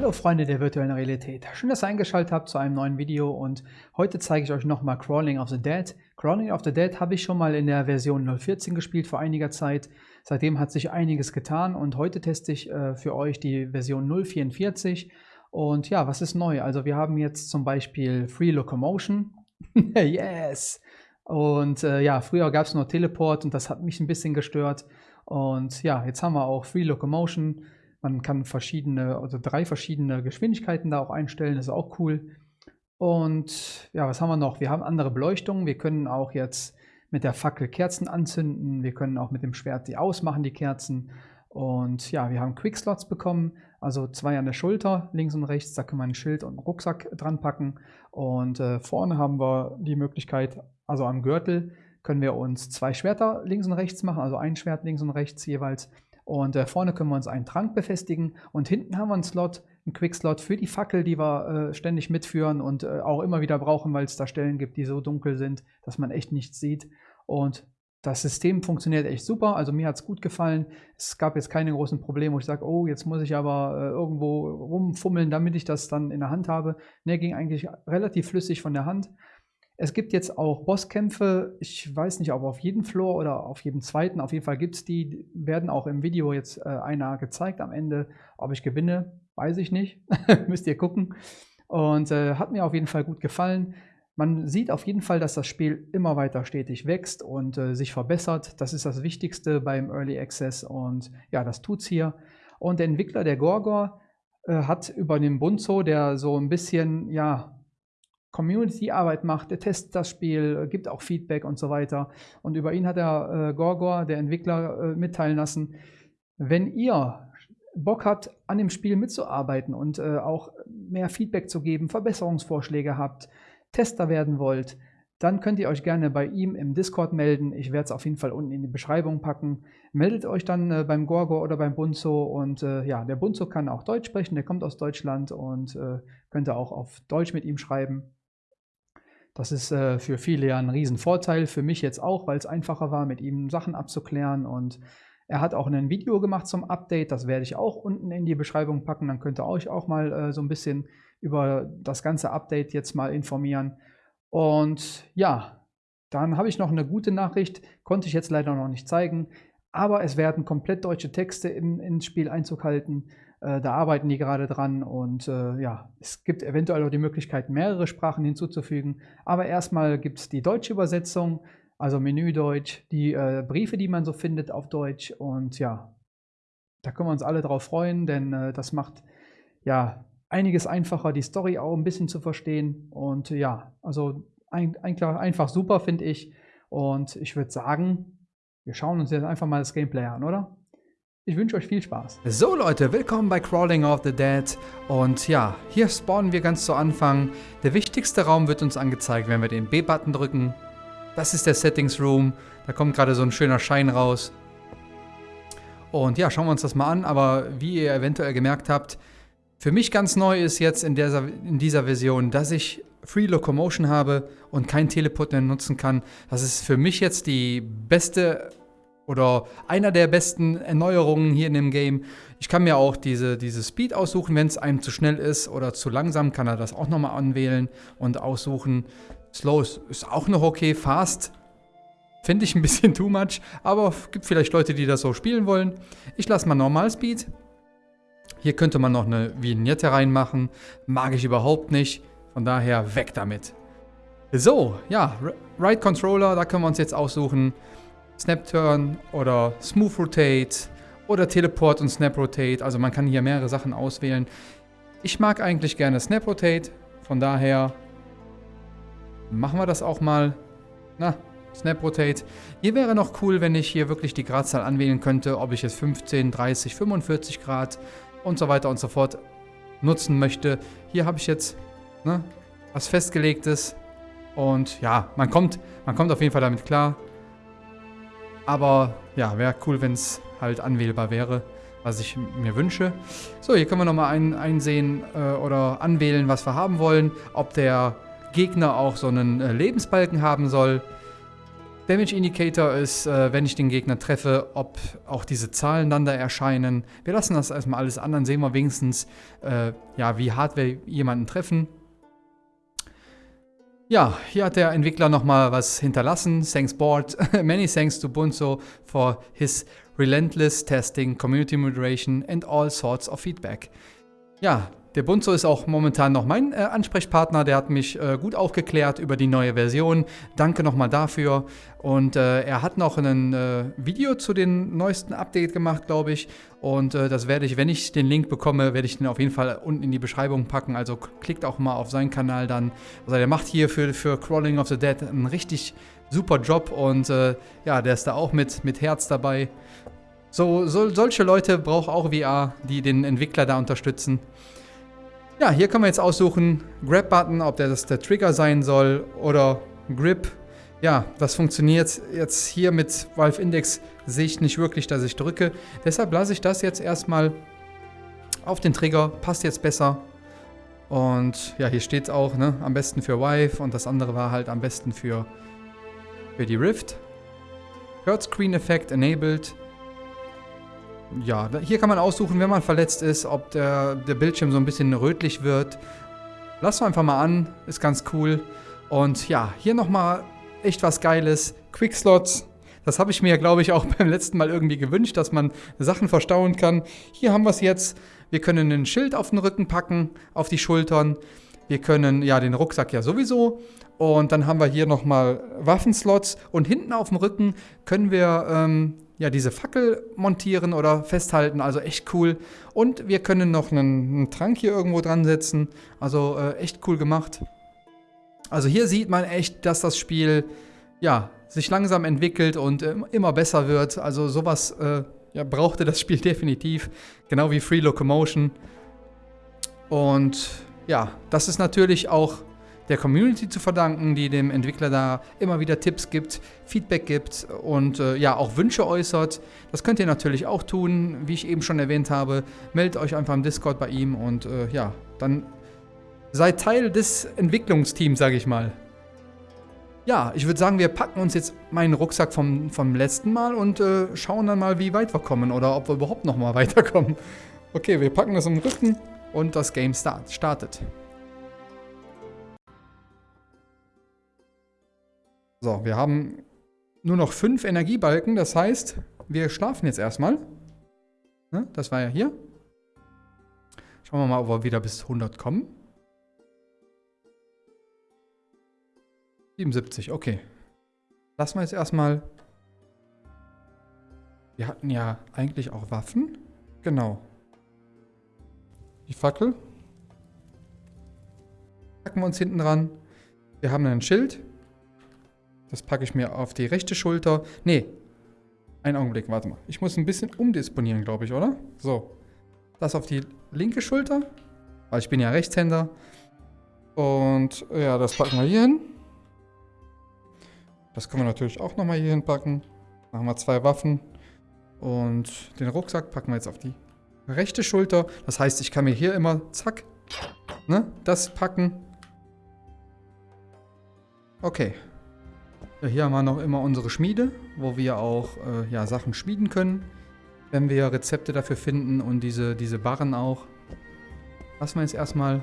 Hallo Freunde der virtuellen Realität. Schön, dass ihr eingeschaltet habt zu einem neuen Video und heute zeige ich euch nochmal Crawling of the Dead. Crawling of the Dead habe ich schon mal in der Version 0.14 gespielt vor einiger Zeit. Seitdem hat sich einiges getan und heute teste ich äh, für euch die Version 0.44. Und ja, was ist neu? Also wir haben jetzt zum Beispiel Free Locomotion. yes! Und äh, ja, früher gab es nur Teleport und das hat mich ein bisschen gestört. Und ja, jetzt haben wir auch Free Locomotion. Man kann verschiedene, also drei verschiedene Geschwindigkeiten da auch einstellen, das ist auch cool. Und ja, was haben wir noch? Wir haben andere Beleuchtungen. Wir können auch jetzt mit der Fackel Kerzen anzünden. Wir können auch mit dem Schwert die ausmachen, die Kerzen. Und ja, wir haben Quickslots bekommen, also zwei an der Schulter, links und rechts. Da kann man ein Schild und einen Rucksack dran packen. Und äh, vorne haben wir die Möglichkeit, also am Gürtel können wir uns zwei Schwerter links und rechts machen, also ein Schwert links und rechts jeweils. Und äh, vorne können wir uns einen Trank befestigen und hinten haben wir einen Slot, einen Quick-Slot für die Fackel, die wir äh, ständig mitführen und äh, auch immer wieder brauchen, weil es da Stellen gibt, die so dunkel sind, dass man echt nichts sieht. Und das System funktioniert echt super, also mir hat es gut gefallen. Es gab jetzt keine großen Probleme, wo ich sage, oh, jetzt muss ich aber äh, irgendwo rumfummeln, damit ich das dann in der Hand habe. Ne, ging eigentlich relativ flüssig von der Hand. Es gibt jetzt auch Bosskämpfe, ich weiß nicht, ob auf jedem Floor oder auf jedem zweiten, auf jeden Fall gibt es die, werden auch im Video jetzt äh, einer gezeigt am Ende. Ob ich gewinne, weiß ich nicht, müsst ihr gucken. Und äh, hat mir auf jeden Fall gut gefallen. Man sieht auf jeden Fall, dass das Spiel immer weiter stetig wächst und äh, sich verbessert. Das ist das Wichtigste beim Early Access und ja, das tut's hier. Und der Entwickler, der Gorgor, äh, hat über den Bunzo, der so ein bisschen, ja, Community-Arbeit macht, der testet das Spiel, gibt auch Feedback und so weiter. Und über ihn hat er äh, Gorgor, der Entwickler, äh, mitteilen lassen, wenn ihr Bock habt, an dem Spiel mitzuarbeiten und äh, auch mehr Feedback zu geben, Verbesserungsvorschläge habt, Tester werden wollt, dann könnt ihr euch gerne bei ihm im Discord melden. Ich werde es auf jeden Fall unten in die Beschreibung packen. Meldet euch dann äh, beim Gorgor oder beim Bunzo und äh, ja, der Bunzo kann auch Deutsch sprechen, der kommt aus Deutschland und äh, könnt ihr auch auf Deutsch mit ihm schreiben. Das ist äh, für viele ja ein Riesenvorteil, für mich jetzt auch, weil es einfacher war, mit ihm Sachen abzuklären. Und er hat auch ein Video gemacht zum Update, das werde ich auch unten in die Beschreibung packen. Dann könnt ihr euch auch mal äh, so ein bisschen über das ganze Update jetzt mal informieren. Und ja, dann habe ich noch eine gute Nachricht, konnte ich jetzt leider noch nicht zeigen, aber es werden komplett deutsche Texte in, ins Spiel Einzug halten. Äh, da arbeiten die gerade dran und äh, ja, es gibt eventuell auch die Möglichkeit, mehrere Sprachen hinzuzufügen. Aber erstmal gibt es die deutsche Übersetzung, also Menü Deutsch, die äh, Briefe, die man so findet auf Deutsch und ja, da können wir uns alle drauf freuen, denn äh, das macht ja einiges einfacher, die Story auch ein bisschen zu verstehen und ja, also ein, ein, einfach super finde ich und ich würde sagen, wir schauen uns jetzt einfach mal das Gameplay an, oder? Ich wünsche euch viel Spaß. So Leute, willkommen bei Crawling of the Dead. Und ja, hier spawnen wir ganz zu Anfang. Der wichtigste Raum wird uns angezeigt, wenn wir den B-Button drücken. Das ist der Settings Room. Da kommt gerade so ein schöner Schein raus. Und ja, schauen wir uns das mal an. Aber wie ihr eventuell gemerkt habt, für mich ganz neu ist jetzt in dieser, in dieser Version, dass ich Free Locomotion habe und kein Teleport mehr nutzen kann. Das ist für mich jetzt die beste oder einer der besten Erneuerungen hier in dem Game. Ich kann mir auch diese, diese Speed aussuchen, wenn es einem zu schnell ist oder zu langsam, kann er das auch nochmal anwählen und aussuchen. Slow ist, auch noch okay, Fast finde ich ein bisschen too much, aber gibt vielleicht Leute, die das so spielen wollen. Ich lasse mal Normal Speed. Hier könnte man noch eine Vignette reinmachen, mag ich überhaupt nicht, von daher weg damit. So, ja, Right Controller, da können wir uns jetzt aussuchen, Snap Turn oder Smooth Rotate oder Teleport und Snap Rotate. Also man kann hier mehrere Sachen auswählen. Ich mag eigentlich gerne Snap Rotate, von daher machen wir das auch mal. Na, Snap Rotate. Hier wäre noch cool, wenn ich hier wirklich die Gradzahl anwählen könnte, ob ich jetzt 15, 30, 45 Grad und so weiter und so fort nutzen möchte. Hier habe ich jetzt ne, was festgelegtes und ja, man kommt, man kommt auf jeden Fall damit klar. Aber ja, wäre cool, wenn es halt anwählbar wäre, was ich mir wünsche. So, hier können wir nochmal ein, einsehen äh, oder anwählen, was wir haben wollen. Ob der Gegner auch so einen äh, Lebensbalken haben soll. Damage Indicator ist, äh, wenn ich den Gegner treffe, ob auch diese Zahlen dann da erscheinen. Wir lassen das erstmal alles an, dann sehen wir wenigstens, äh, ja, wie hart wir jemanden treffen. Ja, hier hat der Entwickler nochmal was hinterlassen. Thanks board. Many thanks to Bunzo for his relentless testing, community moderation and all sorts of feedback. Ja, der Bunzo ist auch momentan noch mein äh, Ansprechpartner. Der hat mich äh, gut aufgeklärt über die neue Version. Danke nochmal dafür. Und äh, er hat noch ein äh, Video zu den neuesten Update gemacht, glaube ich. Und äh, das werde ich, wenn ich den Link bekomme, werde ich den auf jeden Fall unten in die Beschreibung packen. Also klickt auch mal auf seinen Kanal dann. Also der macht hier für, für Crawling of the Dead einen richtig super Job. Und äh, ja, der ist da auch mit, mit Herz dabei. So, so, solche Leute braucht auch VR, die den Entwickler da unterstützen. Ja, hier kann man jetzt aussuchen, Grab-Button, ob der das der Trigger sein soll oder Grip. Ja, das funktioniert jetzt hier mit Valve Index, sehe ich nicht wirklich, dass ich drücke. Deshalb lasse ich das jetzt erstmal auf den Trigger, passt jetzt besser. Und ja, hier steht es auch, ne, am besten für Vive und das andere war halt am besten für, für die Rift. Hurt Screen Effect enabled ja, hier kann man aussuchen, wenn man verletzt ist, ob der, der Bildschirm so ein bisschen rötlich wird. Lassen wir einfach mal an, ist ganz cool. Und ja, hier nochmal echt was Geiles. Quickslots, das habe ich mir, glaube ich, auch beim letzten Mal irgendwie gewünscht, dass man Sachen verstauen kann. Hier haben wir es jetzt. Wir können ein Schild auf den Rücken packen, auf die Schultern. Wir können, ja, den Rucksack ja sowieso. Und dann haben wir hier nochmal Waffenslots. Und hinten auf dem Rücken können wir ähm, ja, diese Fackel montieren oder festhalten. Also echt cool. Und wir können noch einen, einen Trank hier irgendwo dran setzen. Also äh, echt cool gemacht. Also hier sieht man echt, dass das Spiel ja, sich langsam entwickelt und äh, immer besser wird. Also sowas äh, ja, brauchte das Spiel definitiv. Genau wie Free Locomotion. Und ja, das ist natürlich auch der Community zu verdanken, die dem Entwickler da immer wieder Tipps gibt, Feedback gibt und äh, ja auch Wünsche äußert. Das könnt ihr natürlich auch tun, wie ich eben schon erwähnt habe. Meldet euch einfach im Discord bei ihm und äh, ja, dann seid Teil des Entwicklungsteams, sage ich mal. Ja, ich würde sagen, wir packen uns jetzt meinen Rucksack vom, vom letzten Mal und äh, schauen dann mal, wie weit wir kommen oder ob wir überhaupt noch mal weiterkommen. Okay, wir packen das im Rücken und das Game start, startet. So, wir haben nur noch fünf Energiebalken. Das heißt, wir schlafen jetzt erstmal. Ne? Das war ja hier. Schauen wir mal, ob wir wieder bis 100 kommen. 77, okay. Lassen wir jetzt erstmal... Wir hatten ja eigentlich auch Waffen. Genau. Die Fackel. Packen wir uns hinten dran. Wir haben ein Schild. Das packe ich mir auf die rechte Schulter. Nee. Einen Augenblick, warte mal. Ich muss ein bisschen umdisponieren, glaube ich, oder? So. Das auf die linke Schulter. Weil ich bin ja Rechtshänder. Und ja, das packen wir hier hin. Das können wir natürlich auch nochmal hier hinpacken. Machen wir zwei Waffen. Und den Rucksack packen wir jetzt auf die rechte Schulter. Das heißt, ich kann mir hier immer, zack, ne, das packen. Okay. Hier haben wir noch immer unsere Schmiede, wo wir auch äh, ja, Sachen schmieden können, wenn wir Rezepte dafür finden und diese, diese Barren auch. Lassen wir jetzt erstmal.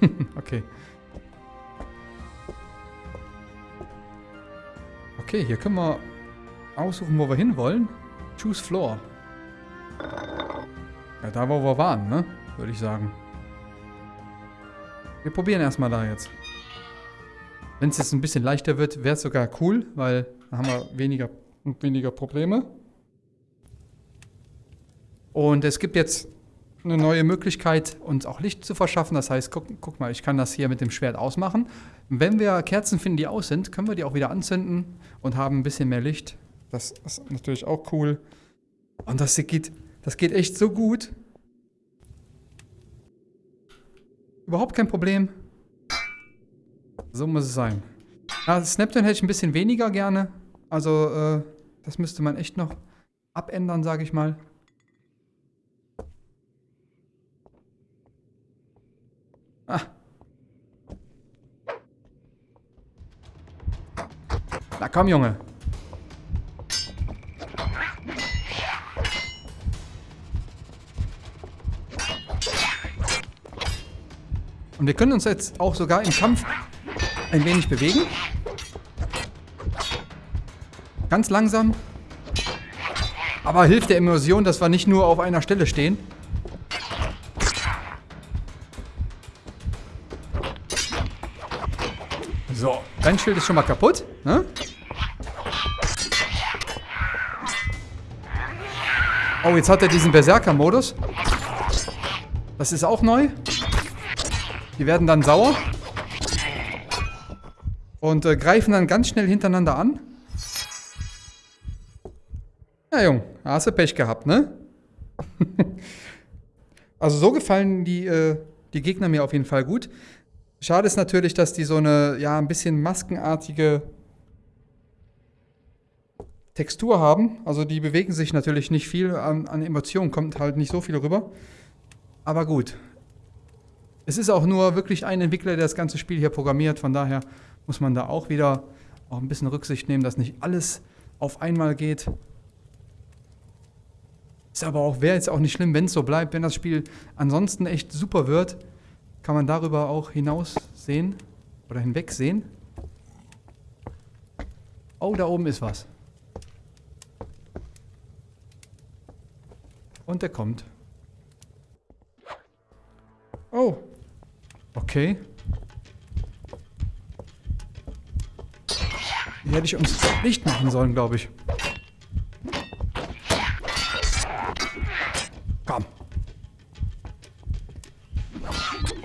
okay. Okay, hier können wir aussuchen, wo wir hinwollen. Choose Floor. Ja, da wo wir waren, ne? Würde ich sagen. Wir probieren erstmal da jetzt. Wenn es jetzt ein bisschen leichter wird, wäre es sogar cool, weil dann haben wir weniger, weniger Probleme. Und es gibt jetzt eine neue Möglichkeit, uns auch Licht zu verschaffen. Das heißt, guck, guck, mal, ich kann das hier mit dem Schwert ausmachen. Wenn wir Kerzen finden, die aus sind, können wir die auch wieder anzünden und haben ein bisschen mehr Licht. Das ist natürlich auch cool. Und das geht, das geht echt so gut. Überhaupt kein Problem. So muss es sein. Ja, Snapton hätte ich ein bisschen weniger gerne. Also, äh, das müsste man echt noch abändern, sage ich mal. Ah. Na komm, Junge. Und wir können uns jetzt auch sogar im Kampf ein wenig bewegen. Ganz langsam. Aber hilft der Immersion, dass wir nicht nur auf einer Stelle stehen. So, dein Schild ist schon mal kaputt. Ne? Oh, jetzt hat er diesen Berserker-Modus. Das ist auch neu. Die werden dann sauer. Und äh, greifen dann ganz schnell hintereinander an. Ja, Jung, hast du Pech gehabt, ne? also so gefallen die, äh, die Gegner mir auf jeden Fall gut. Schade ist natürlich, dass die so eine, ja, ein bisschen maskenartige Textur haben. Also die bewegen sich natürlich nicht viel. An, an Emotionen kommt halt nicht so viel rüber. Aber gut, es ist auch nur wirklich ein Entwickler, der das ganze Spiel hier programmiert. Von daher muss man da auch wieder auch ein bisschen Rücksicht nehmen, dass nicht alles auf einmal geht. Ist aber auch, wäre jetzt auch nicht schlimm, wenn es so bleibt. Wenn das Spiel ansonsten echt super wird, kann man darüber auch hinaus sehen oder hinweg sehen. Oh, da oben ist was. Und der kommt. Oh, Okay. Die hätte ich uns nicht machen sollen, glaube ich. Komm.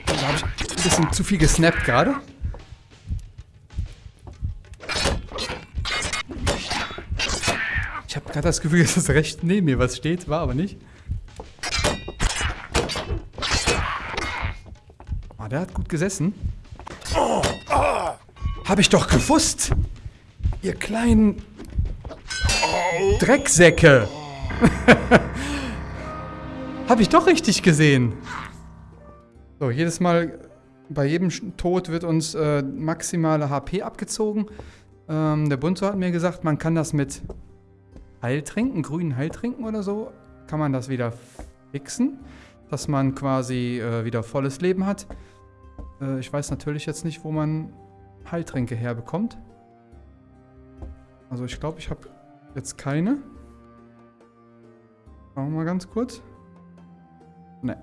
Da habe ich ein bisschen zu viel gesnappt gerade. Ich habe gerade das Gefühl, dass das recht neben mir was steht, war aber nicht. Der hat gut gesessen. Oh, oh. Hab ich doch gewusst. Ihr kleinen Drecksäcke. Hab ich doch richtig gesehen. So, jedes Mal, bei jedem Tod wird uns äh, maximale HP abgezogen. Ähm, der Bunzo hat mir gesagt, man kann das mit Heiltrinken, grünen Heiltrinken oder so, kann man das wieder fixen, dass man quasi äh, wieder volles Leben hat. Äh, ich weiß natürlich jetzt nicht, wo man Heiltränke herbekommt. Also ich glaube, ich habe jetzt keine. Schauen wir mal ganz kurz. Ne.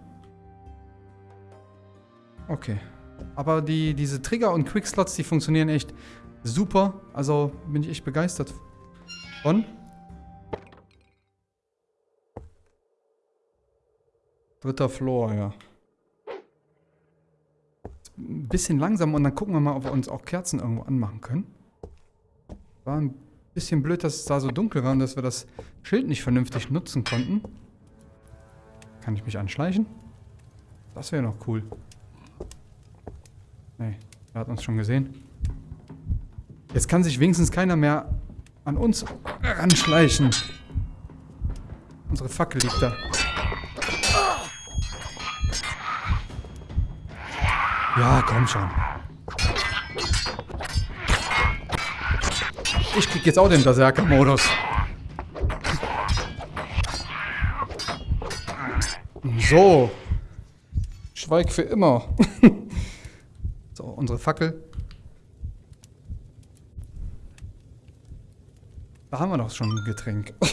Okay. Aber die, diese Trigger und Quickslots, die funktionieren echt super. Also bin ich echt begeistert von. Dritter Floor, ja ein bisschen langsam und dann gucken wir mal, ob wir uns auch Kerzen irgendwo anmachen können. War ein bisschen blöd, dass es da so dunkel war und dass wir das Schild nicht vernünftig nutzen konnten. Kann ich mich anschleichen? Das wäre noch cool. Nee, er hat uns schon gesehen. Jetzt kann sich wenigstens keiner mehr an uns ranschleichen. Unsere Fackel liegt da. Ja, komm schon. Ich krieg jetzt auch den Berserker-Modus. So. Schweig für immer. so, unsere Fackel. Da haben wir doch schon ein Getränk.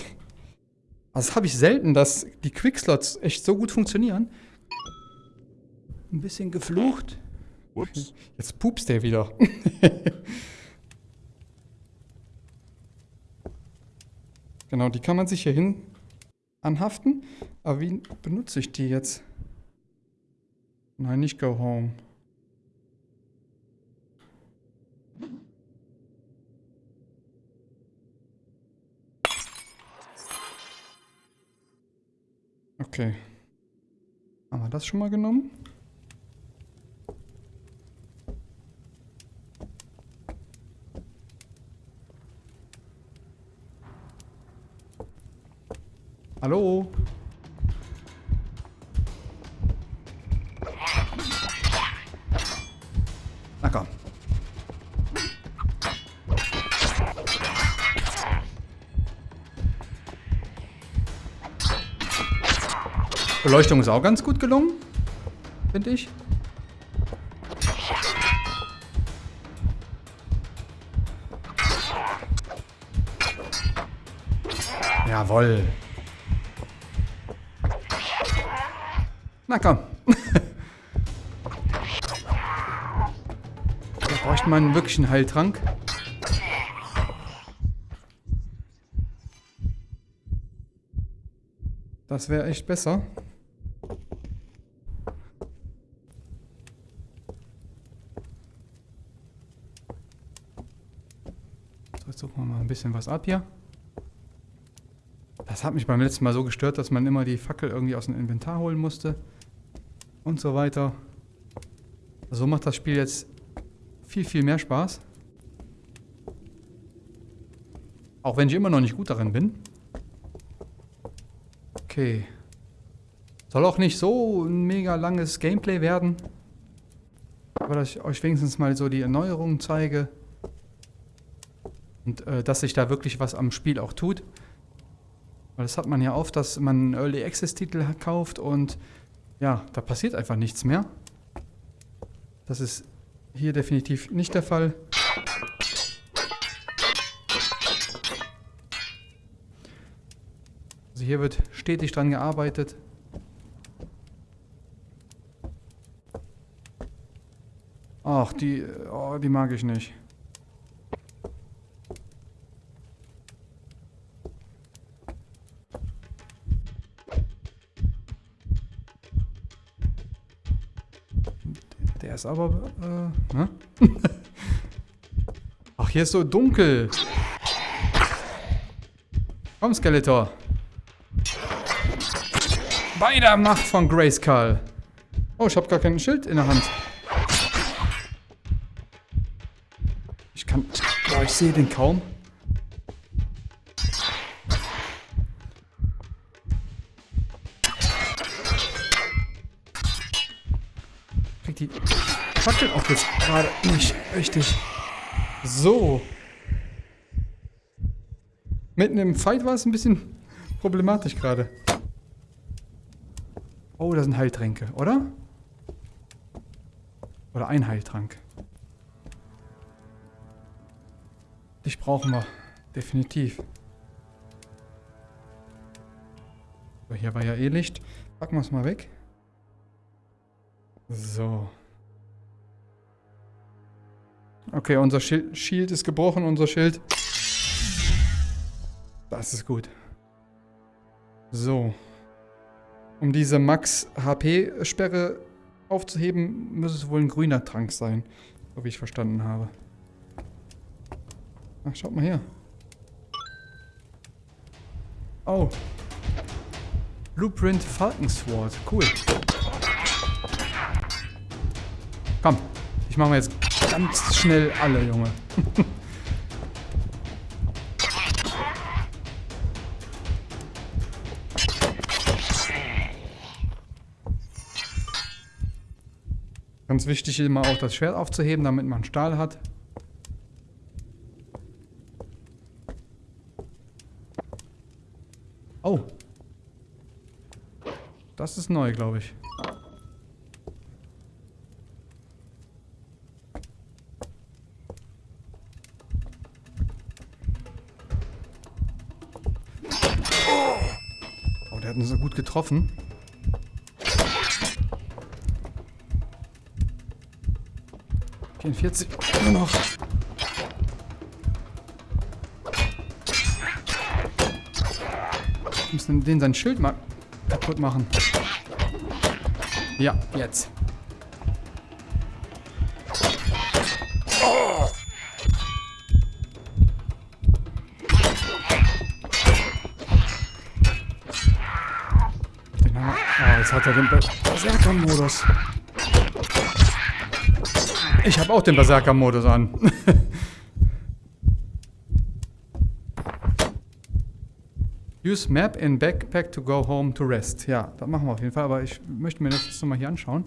Also das habe ich selten, dass die Quickslots echt so gut funktionieren. Ein bisschen geflucht. Ups. Jetzt pupst der wieder. genau, die kann man sich hier hin anhaften. Aber wie benutze ich die jetzt? Nein, nicht go home. Okay. Haben wir das schon mal genommen? Hallo? Na komm. Beleuchtung ist auch ganz gut gelungen, finde ich. Jawoll. Na komm. da bräuchte man wirklich einen Heiltrank. Das wäre echt besser. So, jetzt suchen wir mal ein bisschen was ab hier. Das hat mich beim letzten Mal so gestört, dass man immer die Fackel irgendwie aus dem Inventar holen musste. Und so weiter. So macht das Spiel jetzt viel, viel mehr Spaß. Auch wenn ich immer noch nicht gut darin bin. Okay. Soll auch nicht so ein mega langes Gameplay werden. Aber dass ich euch wenigstens mal so die Erneuerungen zeige. Und äh, dass sich da wirklich was am Spiel auch tut. Weil das hat man ja oft, dass man Early Access Titel kauft und ja, da passiert einfach nichts mehr. Das ist hier definitiv nicht der Fall. Also hier wird stetig dran gearbeitet. Ach, die, oh, die mag ich nicht. Ist aber... Äh, ne? Ach, hier ist so dunkel. Komm, Skeletor. Bei der Macht von Grayskull. Oh, ich habe gar kein Schild in der Hand. Ich kann... Boah, ich sehe den kaum. Nicht richtig. So. Mitten im Fight war es ein bisschen problematisch gerade. Oh, das sind Heiltränke, oder? Oder ein Heiltrank. Dich brauchen wir. Definitiv. So, hier war ja eh Licht. Packen wir es mal weg. So. Okay, unser Shield ist gebrochen, unser Schild. Das ist gut. So. Um diese Max-HP-Sperre aufzuheben, muss es wohl ein grüner Trank sein. So wie ich verstanden habe. Ach, schaut mal her. Oh. Blueprint Falcon Sword. Cool. Komm, ich mache mir jetzt ganz schnell alle, Junge. Ganz wichtig immer auch das Schwert aufzuheben, damit man Stahl hat. Oh. Das ist neu, glaube ich. Getroffen. Vierundvierzig nur noch. Wir müssen den sein Schild mal kaputt machen. Ja, jetzt. Jetzt hat er den Berserker-Modus. Ich habe auch den Berserker-Modus an. Use Map in Backpack to go home to rest. Ja, das machen wir auf jeden Fall, aber ich möchte mir das jetzt nochmal hier anschauen.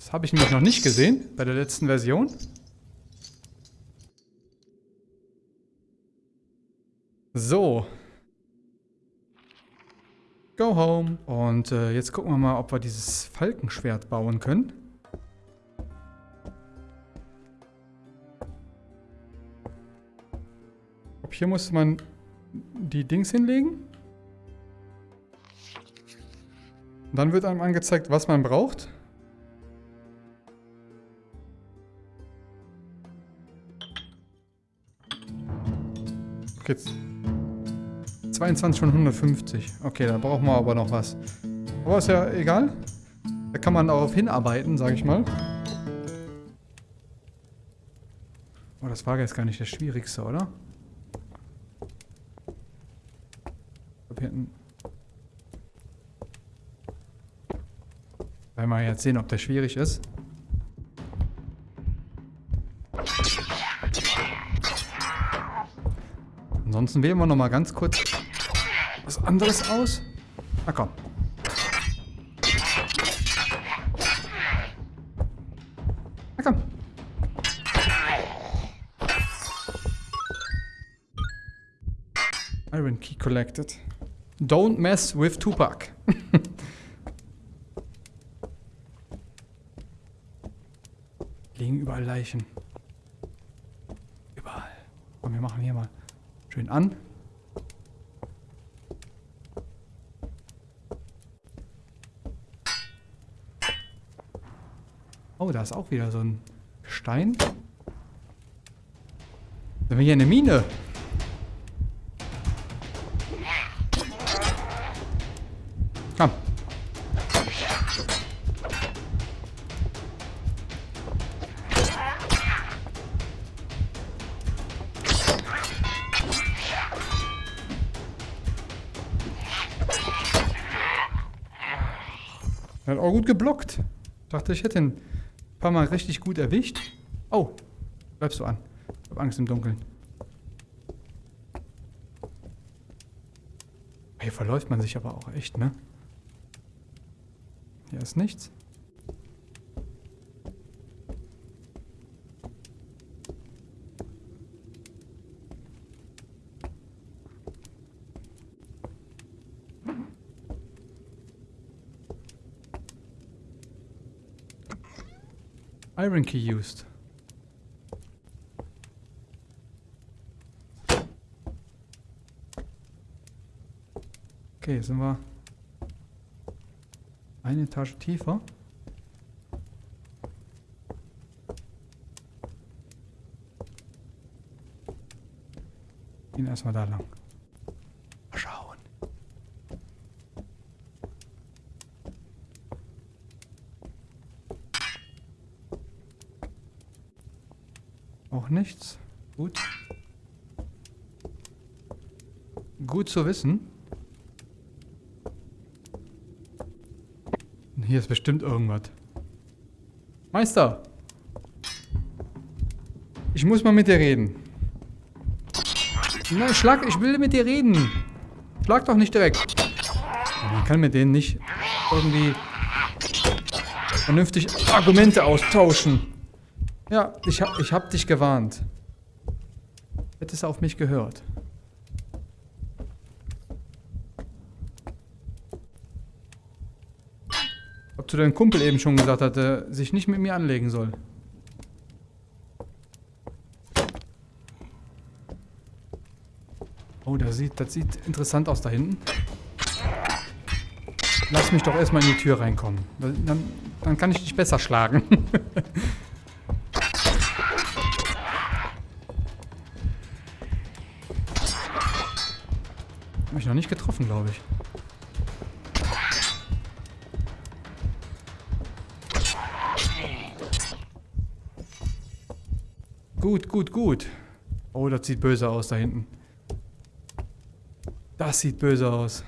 Das habe ich nämlich noch nicht gesehen bei der letzten Version. So, Go home. Und äh, jetzt gucken wir mal, ob wir dieses Falkenschwert bauen können. Ob hier muss man die Dings hinlegen. Und dann wird einem angezeigt, was man braucht. Okay, 22 von 150. Okay, da brauchen wir aber noch was. Aber ist ja egal. Da kann man darauf hinarbeiten, sage ich mal. Oh, das war jetzt gar nicht das Schwierigste, oder? Ich glaube, hier hinten... Werden wir jetzt sehen, ob der schwierig ist. Ansonsten wählen wir noch mal ganz kurz was anderes aus. Na komm. Na komm. Iron Key collected. Don't mess with Tupac. Liegen überall Leichen. Überall. Komm, wir machen hier mal schön an. Oh, da ist auch wieder so ein Stein. Sind wir hier eine Mine? Er hat auch gut geblockt. Dachte, ich hätte ihn ein paar Mal richtig gut erwischt. Oh, bleibst du an. Ich hab Angst im Dunkeln. Hier verläuft man sich aber auch echt, ne? Hier ist nichts. Iron Key used. Okay, sind wir eine Etage tiefer. Gehen erstmal da lang. Nichts. Gut. Gut zu wissen. Hier ist bestimmt irgendwas. Meister! Ich muss mal mit dir reden. Nein, schlag, ich will mit dir reden. Schlag doch nicht direkt. Man kann mit denen nicht irgendwie vernünftig Argumente austauschen. Ja, ich hab, ich hab dich gewarnt. Hättest du auf mich gehört. Ob zu deinem Kumpel eben schon gesagt hat, er sich nicht mit mir anlegen soll. Oh, das sieht, das sieht interessant aus da hinten. Lass mich doch erstmal in die Tür reinkommen. Dann, dann kann ich dich besser schlagen. Hab ich noch nicht getroffen, glaube ich. Gut, gut, gut. Oh, das sieht böse aus da hinten. Das sieht böse aus.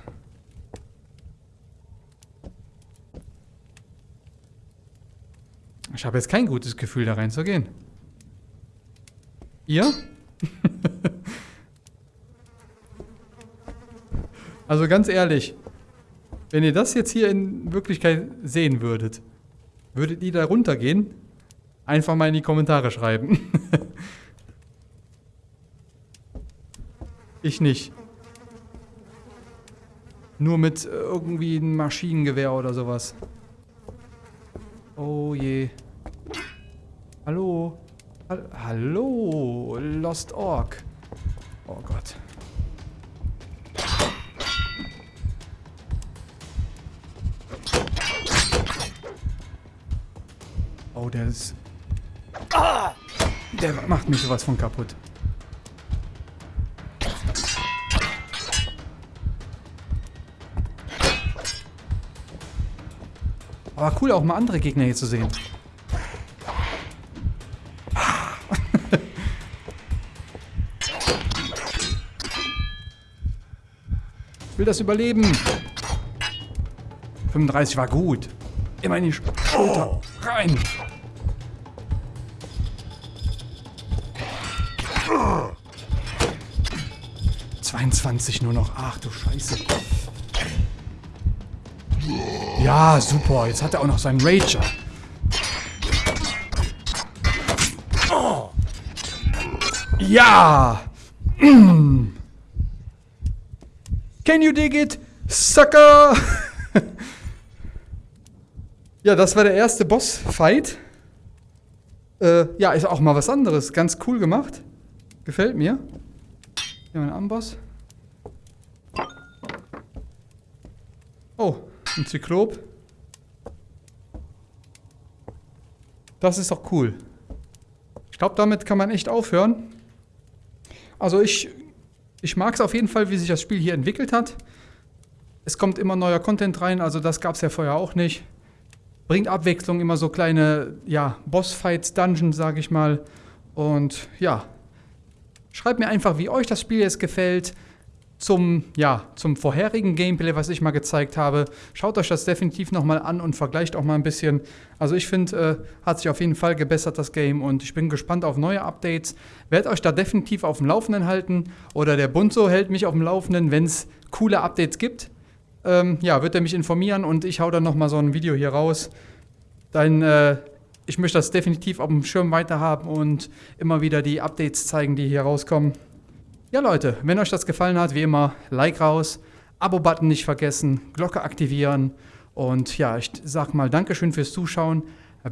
Ich habe jetzt kein gutes Gefühl, da reinzugehen. Ihr? Also ganz ehrlich, wenn ihr das jetzt hier in Wirklichkeit sehen würdet, würdet ihr da runtergehen? Einfach mal in die Kommentare schreiben. ich nicht. Nur mit äh, irgendwie einem Maschinengewehr oder sowas. Oh je. Hallo? Hallo? Lost Orc. Oh Gott. Oh, der ist... Der macht mich sowas von kaputt. Aber cool, auch mal andere Gegner hier zu sehen. ich will das überleben. 35 war gut. Immer in die Schulter. Rein. 22 nur noch. Ach du Scheiße. Ja, super. Jetzt hat er auch noch seinen Rager. Ja! Can you dig it, sucker? ja, das war der erste Boss-Fight. Äh, ja, ist auch mal was anderes. Ganz cool gemacht. Gefällt mir. Hier einen Amboss. Oh, ein Zyklop. Das ist doch cool. Ich glaube, damit kann man echt aufhören. Also ich, ich mag es auf jeden Fall, wie sich das Spiel hier entwickelt hat. Es kommt immer neuer Content rein, also das gab es ja vorher auch nicht. Bringt Abwechslung, immer so kleine, ja, Bossfights, Dungeons, sage ich mal. Und ja, schreibt mir einfach, wie euch das Spiel jetzt gefällt zum, ja, zum vorherigen Gameplay, was ich mal gezeigt habe. Schaut euch das definitiv nochmal an und vergleicht auch mal ein bisschen. Also ich finde, äh, hat sich auf jeden Fall gebessert, das Game. Und ich bin gespannt auf neue Updates. Werdet euch da definitiv auf dem Laufenden halten. Oder der Bunzo hält mich auf dem Laufenden, wenn es coole Updates gibt. Ähm, ja, wird er mich informieren und ich hau dann nochmal so ein Video hier raus. Dann, äh, ich möchte das definitiv auf dem Schirm weiterhaben und immer wieder die Updates zeigen, die hier rauskommen. Ja Leute, wenn euch das gefallen hat, wie immer, Like raus, Abo-Button nicht vergessen, Glocke aktivieren und ja, ich sag mal Dankeschön fürs Zuschauen.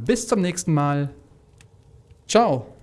Bis zum nächsten Mal. Ciao.